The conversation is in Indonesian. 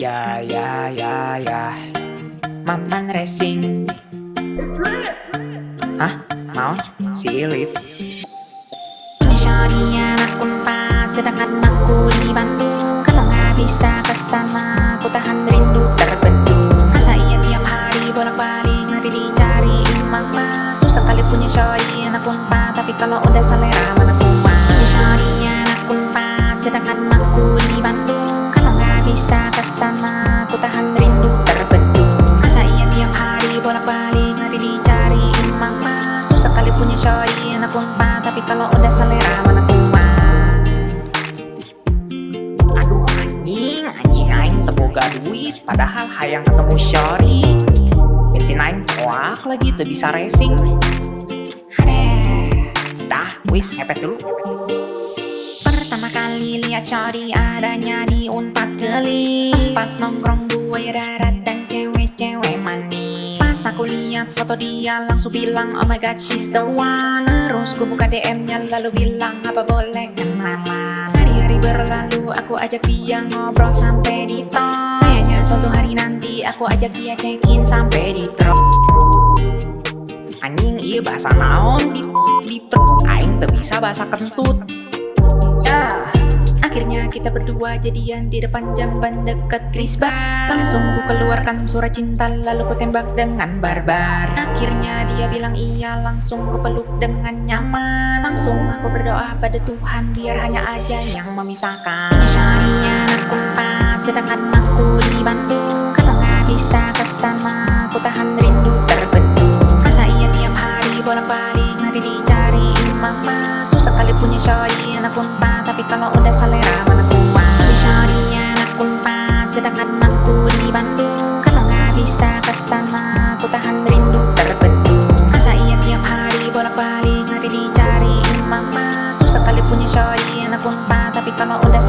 ya ya ya ya. Maman racing. Hah? Mau? Silit Shorty anak unpad Sedangkan aku di Bandung Kalau nggak bisa ke sana Aku tahan rindu terbendung Masa iya tiap hari bolak-balik Nanti dicariin mama. Susah kali punya shorty anak unpad Tapi kalau udah selera kalau udah selera mana kuat Aduh anjing, anjing aing teboga duit Padahal hayang ketemu Shori Bensin aing kuak lagi tuh bisa racing. Hadeh Dah, wis ngepet dulu. Pertama kali lihat Shorty adanya di Unpad geli Tempat nongkrong gue darat dan cewek-cewek manis. Pas aku lihat foto dia langsung bilang Oh my god she's the one Gue buka DM-nya lalu bilang Apa boleh? Kenalan Hari-hari berlalu aku ajak dia ngobrol sampai di tol Kayaknya suatu hari nanti aku ajak dia check-in sampai di truk Anjing iya bahasa naon di di truk aing bisa bahasa kentut. Ya, kita berdua jadian di depan jamban deket Krisbar Langsung ku keluarkan surat cinta lalu ku tembak dengan barbar. Akhirnya dia bilang iya langsung ku peluk dengan nyaman. Langsung aku berdoa pada Tuhan biar hanya aja yang memisahkan. Shari anak unpad sedangkan aku di Bandung Kalau nggak bisa ke sana aku tahan rindu terbendung Masa iya tiap hari bolak-balik nanti dicariin mama. Susah kali punya shorty anak unpad Tapi kalau udah selera Sedangkan aku di Bandung Kalau nggak bisa ke sana Aku tahan rindu terbendung Masa iya tiap hari bolak-balik Nanti dicariin mama. Susah kali punya shorty anak unpad Tapi kalau udah